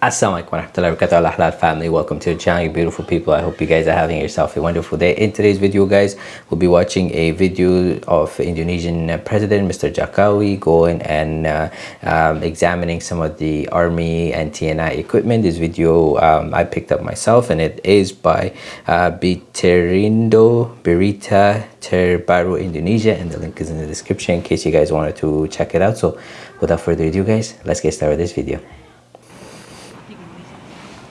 Assalamualaikum warahmatullahi wabarakatuh. Family welcome to the channel you beautiful people. I hope you guys are having yourself a wonderful day. In today's video guys we'll be watching a video of indonesian president mr jokowi going and uh, um, examining some of the army and tni equipment. This video um, i picked up myself and it is by uh, Biterindo Berita Terbaru Indonesia and the link is in the description in case you guys wanted to check it out. So without further ado guys let's get started with this video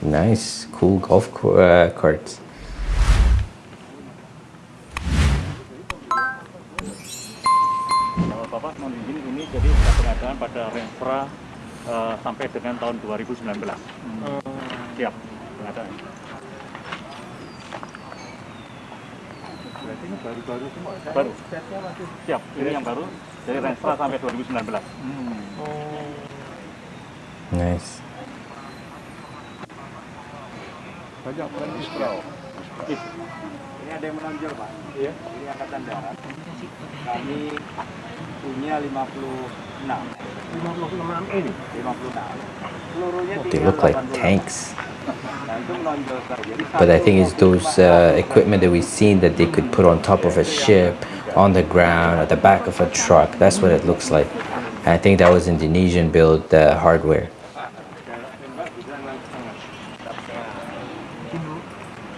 Nice, cool golf uh, carts. Bapak mohon izin ini jadi pengadaan pada Renfra uh, sampai dengan tahun 2019. Hmm. Siap pengadaan. Berarti ini baru-baru semua? Baru. Siap, ini yang baru. Dari Renfra sampai 2019. Hmm. Oh. Nice. Banyak bukan Isprau. Ini ada yang menonjol Pak. Iya. Ini Angkatan Darat. Kami punya 56. 56 ini? 56. Pelurunya They look like tanks. But I think it's those uh, equipment that we've seen that they could put on top of a ship, on the ground, at the back of a truck. That's what it looks like. And I think that was Indonesian built uh, hardware.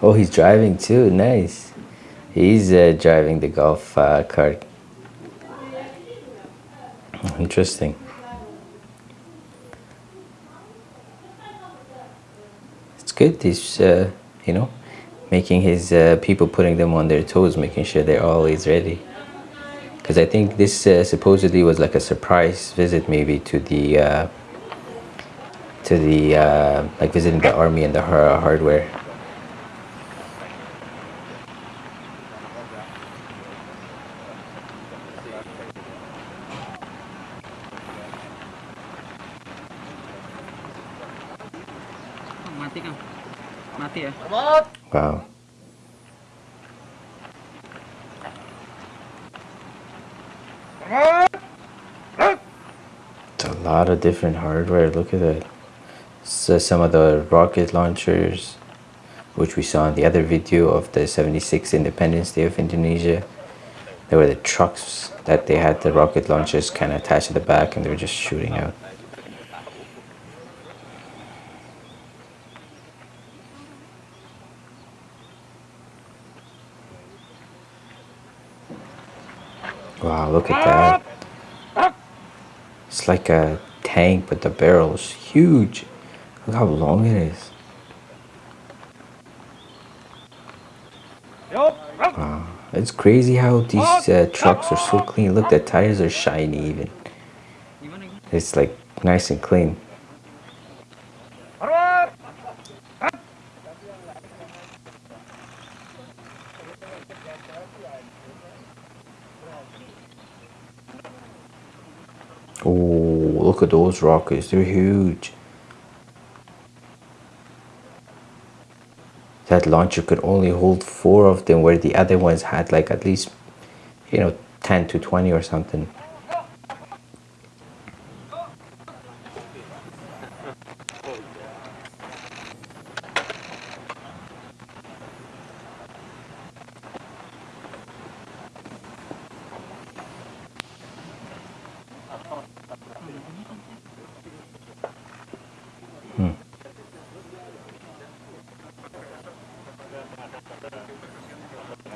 Oh, he's driving too. Nice. He's uh, driving the golf uh, cart. Interesting. It's good. He's, uh, you know, making his uh, people putting them on their toes, making sure they're always ready. Because I think this uh, supposedly was like a surprise visit, maybe to the uh, to the like visiting the army and the hardware. Mati ya? Wow. It's a lot of different hardware. Look at that. So some of the rocket launchers which we saw in the other video of the 76 Independence Day of Indonesia. There were the trucks that they had the rocket launchers kind of attached to the back and they were just shooting out Wow, look at that. It's like a tank, but the barrel is huge. Look how long it is. Wow. It's crazy how these uh, trucks are so clean. Look, the tires are shiny even. It's like nice and clean. Oh, look at those rockets. They're huge. That launcher could only hold four of them where the other ones had like at least, you know, 10 to 20 or something.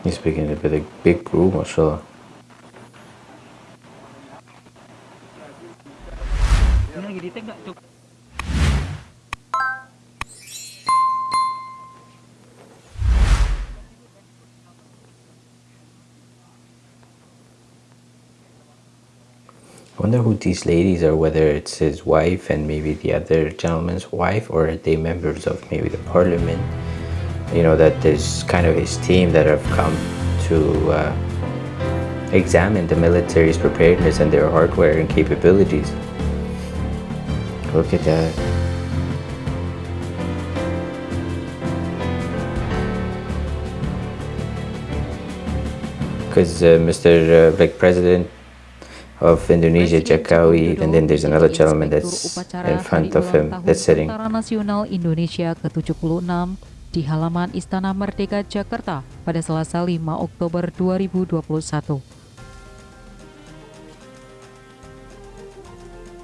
He's picking a bit of big crew, mashallah. wonder who these ladies are whether it's his wife and maybe the other gentleman's wife or are they members of maybe the parliament you know, that there's kind of his team that have come to uh, examine the military's preparedness and their hardware and capabilities. Look at that. Because uh, Mr. Uh, like President of Indonesia, Jokowi, and then there's another gentleman that's in front of him that's sitting. Tentara Nasional Indonesia ke-76 di halaman Istana Merdeka Jakarta pada Selasa 5 Oktober 2021.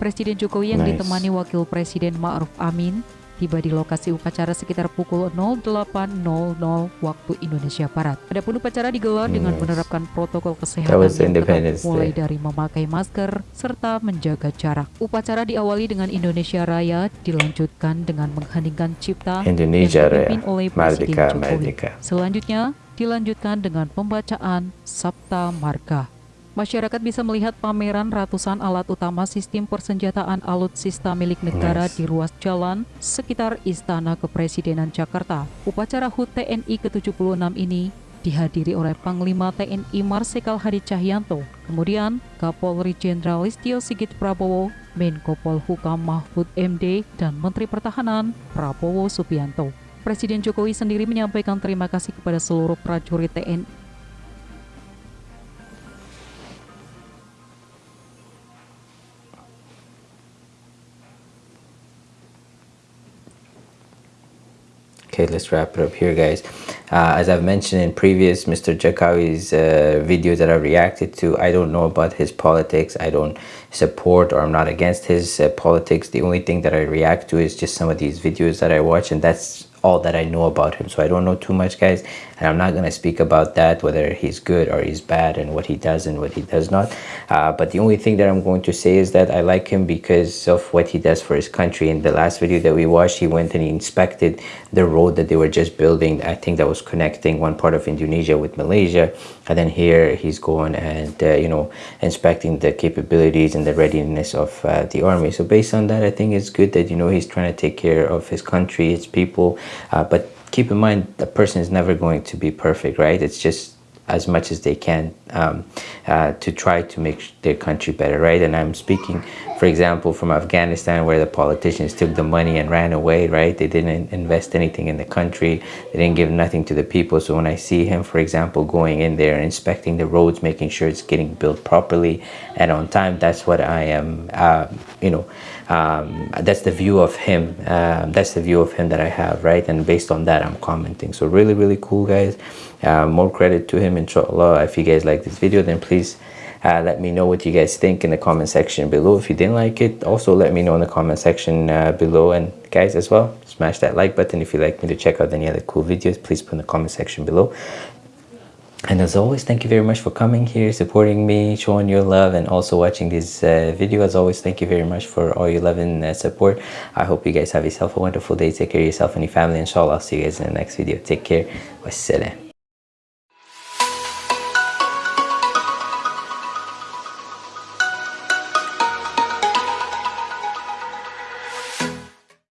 Presiden Jokowi yang Nice. ditemani Wakil Presiden Ma'ruf Amin tiba di lokasi upacara sekitar pukul 08.00 waktu Indonesia Barat. Adapun upacara digelar dengan Nice. menerapkan protokol kesehatan yang ketat mulai dari memakai masker serta menjaga jarak. Upacara diawali dengan Indonesia Raya dilanjutkan dengan mengheningkan cipta Indonesia yang dipimpin Raya. oleh Presiden Merdeka, Jokowi. Merdeka. Selanjutnya dilanjutkan dengan pembacaan Sabta Marga. Masyarakat bisa melihat pameran ratusan alat utama sistem persenjataan alutsista milik negara Nice. di ruas jalan sekitar Istana Kepresidenan Jakarta. Upacara HUT TNI ke-76 ini dihadiri oleh Panglima TNI Marsikal Hadi Cahyanto, kemudian Kapolri Jenderal Listio Sigit Prabowo, Menko Polhukam Mahfud MD, dan Menteri Pertahanan Prabowo Subianto. Presiden Jokowi sendiri menyampaikan terima kasih kepada seluruh prajurit TNI Okay, let's wrap it up here, guys. Uh, as I've mentioned in previous Mr. Jokowi's uh, videos that I've reacted to, I don't know about his politics. I don't support or I'm not against his uh, politics. The only thing that I react to is just some of these videos that I watch, and that's all that I know about him. So I don't know too much, guys, and I'm not going to speak about that, whether he's good or he's bad, and what he does and what he does not. Uh, but the only thing that I'm going to say is that I like him because of what he does for his country. In the last video that we watched, he went and he inspected the road that they were just building. I think that was connecting one part of Indonesia with Malaysia, and then here he's going and uh, you know inspecting the capabilities and the readiness of uh, the army. So based on that, I think it's good that you know he's trying to take care of his country, his people. Uh, but keep in mind, the person is never going to be perfect, right? It's just as much as they can um, uh, to try to make their country better, right? And I'm speaking, for example, from Afghanistan, where the politicians took the money and ran away, right? They didn't invest anything in the country, they didn't give nothing to the people. So when I see him, for example, going in there inspecting the roads, making sure it's getting built properly and on time, that's what I am, uh, you know, um, that's the view of him. Um, that's the view of him that I have, right? And based on that, I'm commenting. So really, really cool, guys. Uh, more credit to him, inshallah. If you guys like this video, then please uh, let me know what you guys think in the comment section below. If you didn't like it, also let me know in the comment section uh, below. And guys, as well, smash that like button. If you'd like me to check out any other cool videos, please put in the comment section below. And as always, thank you very much for coming here, supporting me, showing your love, and also watching this uh, video. As always, thank you very much for all your love and uh, support. I hope you guys have yourself a wonderful day. Take care of yourself and your family. Inshallah, I'll see you guys in the next video. Take care. Wassalam.